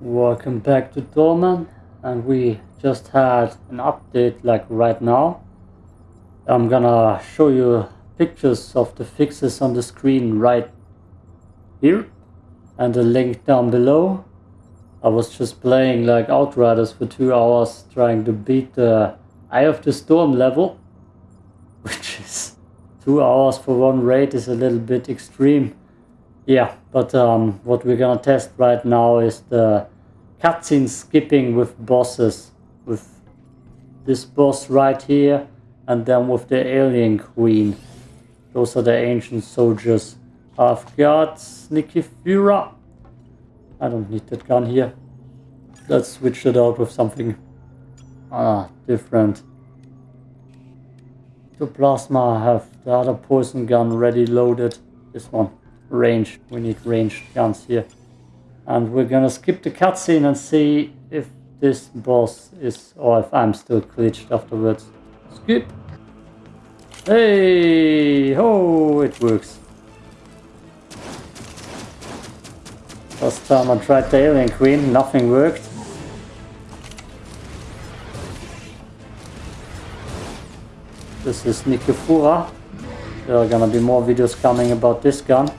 Welcome back to Dorman and we just had an update like right now. I'm gonna show you pictures of the fixes on the screen right here and the link down below. I was just playing like Outriders for two hours trying to beat the Eye of the Storm level which is two hours for one raid is a little bit extreme. Yeah, but um, what we're gonna test right now is the cutscene skipping with bosses. With this boss right here and then with the alien queen. Those are the ancient soldiers. I've got Nikifura. I don't need that gun here. Let's switch it out with something ah, different. To plasma I have the other poison gun ready loaded. This one range. We need range guns here. And we're gonna skip the cutscene and see if this boss is, or if I'm still glitched afterwards. Skip! Hey! Oh, it works. Last time I tried the Alien Queen, nothing worked. This is Nikifura. There are gonna be more videos coming about this gun.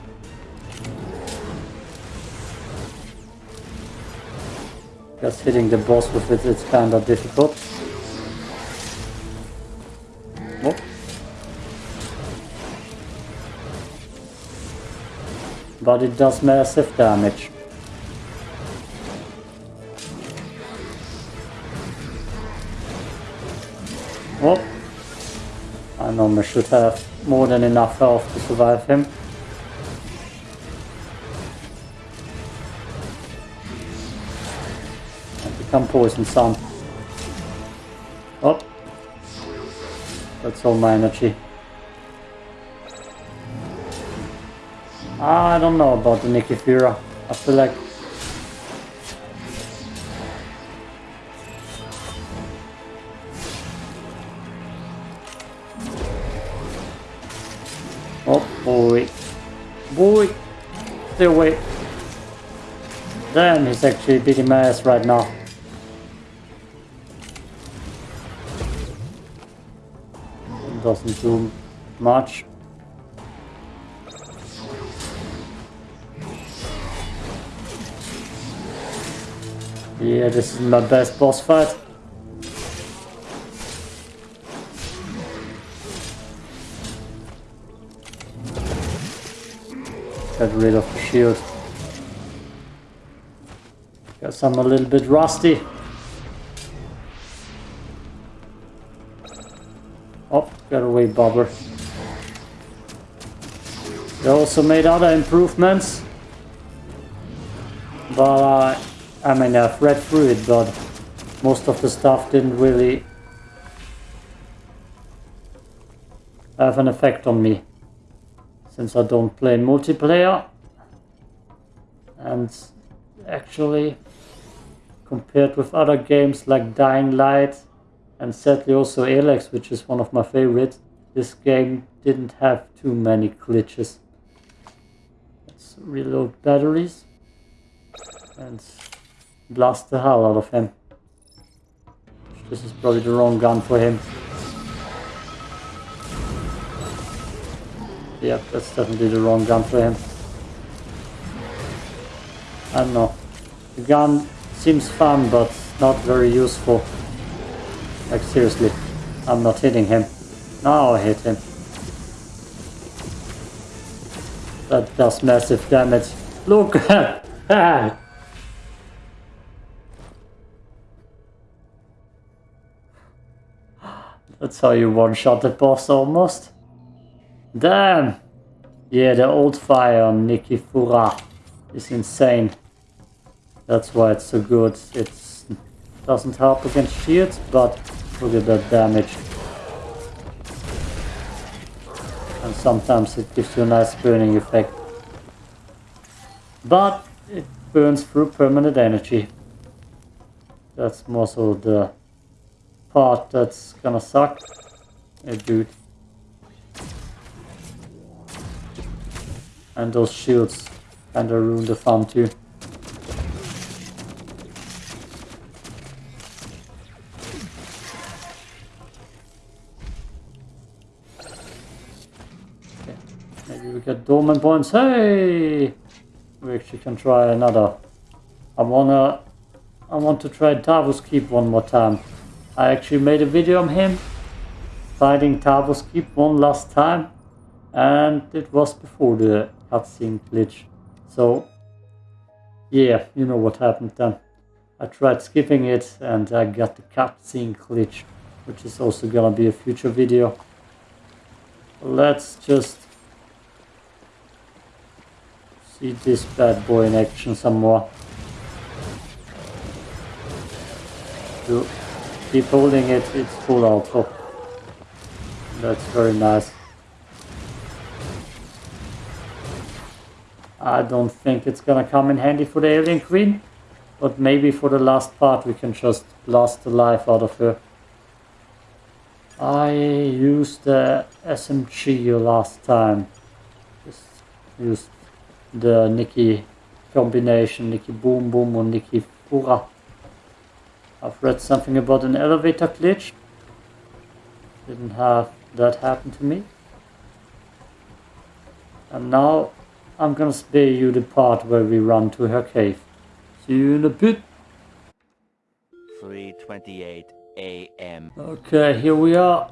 Just hitting the boss with it, it is kinda difficult. Oh. But it does massive damage. Oh. I normally should have more than enough health to survive him. Become poison some. Oh. That's all my energy. Ah, I don't know about the Nikifura. I feel like Oh boy. Boy! Stay away. Damn, he's actually beating my ass right now. Doesn't do much. Yeah, this is my best boss fight. Get rid of the shield. Guess I'm a little bit rusty. Oh, got away bobber. They also made other improvements. But uh, I mean I've read through it but most of the stuff didn't really have an effect on me since I don't play multiplayer and actually compared with other games like Dying Light and sadly also Elex which is one of my favorites this game didn't have too many glitches let's reload batteries and blast the hell out of him this is probably the wrong gun for him Yep, that's definitely the wrong gun for him. I don't know. The gun seems fun, but not very useful. Like seriously, I'm not hitting him. Now I hit him. That does massive damage. Look at that! That's how you one-shot the boss almost. Damn! Yeah, the old fire on Nikifura is insane. That's why it's so good. It doesn't help against shields, but look at that damage. And sometimes it gives you a nice burning effect. But it burns through permanent energy. That's more so the part that's gonna suck. Hey dude. And those shields kinda ruin the fun too. We get dormant points. Hey! We actually can try another. I wanna... I want to try Tarvos Keep one more time. I actually made a video on him. Fighting Tarvos Keep one last time. And it was before the cutscene glitch. So... Yeah, you know what happened then. I tried skipping it and I got the cutscene glitch. Which is also gonna be a future video. Let's just see this bad boy in action some more. To keep holding it, it's full auto. That's very nice. I don't think it's gonna come in handy for the Alien Queen, but maybe for the last part we can just blast the life out of her. I used the SMG last time. Just used the Nikki combination, Nikki Boom Boom or Nikki Fura. I've read something about an elevator glitch. Didn't have that happen to me. And now I'm gonna spare you the part where we run to her cave. See you in a bit. 328 a.m. Okay, here we are.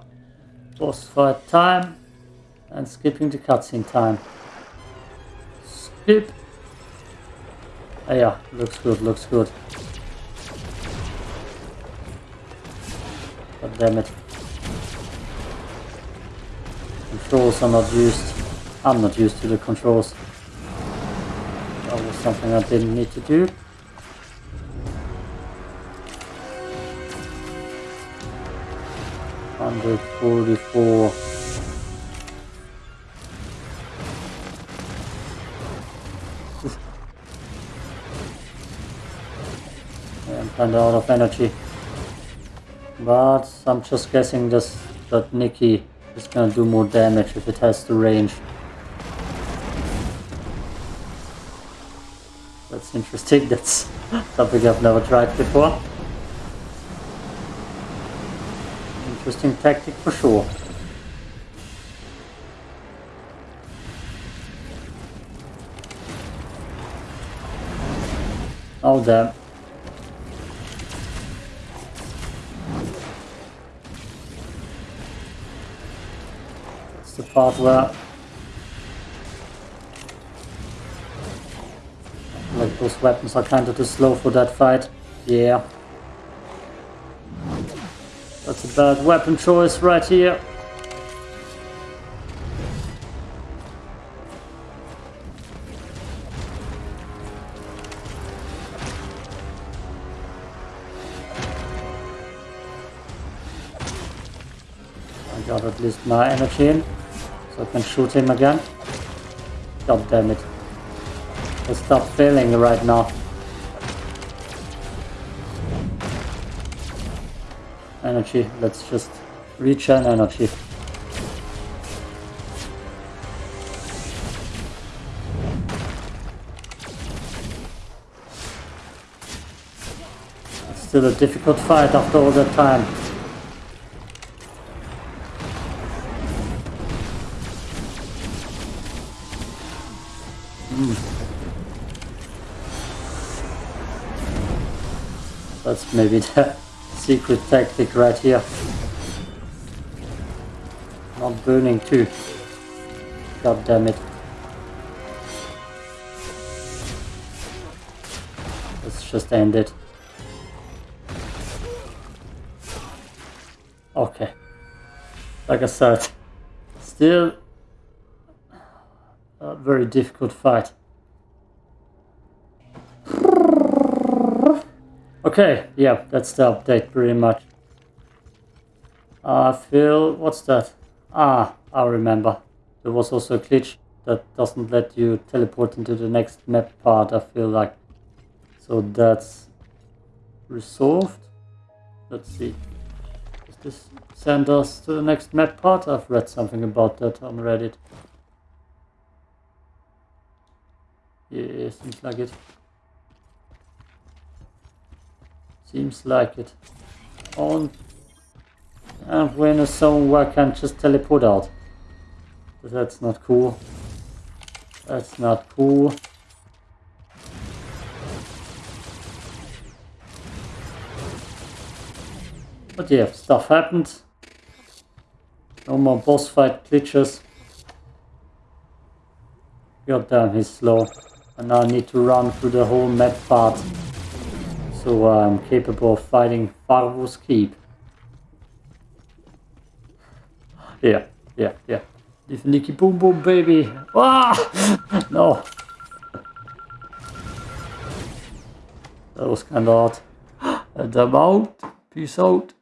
Boss fight time. And skipping the cutscene time. Oh yeah, looks good, looks good. God damn it. Controls are not used. I'm not used to the controls. That was something I didn't need to do. 144 I'm kinda out of energy but I'm just guessing this that Nikki is gonna do more damage if it has the range that's interesting that's something I've never tried before Interesting tactic for sure. Oh damn. The part where like those weapons are kinda too slow for that fight. Yeah. That's a bad weapon choice right here. I got at least my energy in, so I can shoot him again. God damn it. I stop failing right now. energy. Let's just regen energy. It's still a difficult fight after all that time. Mm. That's maybe the secret tactic right here. Not burning too. God damn it. Let's just end it. Okay. Like I said, still a very difficult fight. Okay, yeah, that's the update pretty much. I feel... what's that? Ah, I remember. There was also a glitch that doesn't let you teleport into the next map part, I feel like. So that's resolved. Let's see. Does this send us to the next map part? I've read something about that on Reddit. Yeah, seems like it. Seems like it. On and we're in a zone where I can just teleport out. But that's not cool. That's not cool. But yeah, stuff happened. No more boss fight glitches. God damn, he's slow. And now I need to run through the whole map part. So I'm capable of fighting Tarvos Keep. Yeah, yeah, yeah. This Nicky boom boom baby. Ah! no. That was kinda odd. And I'm. Peace out.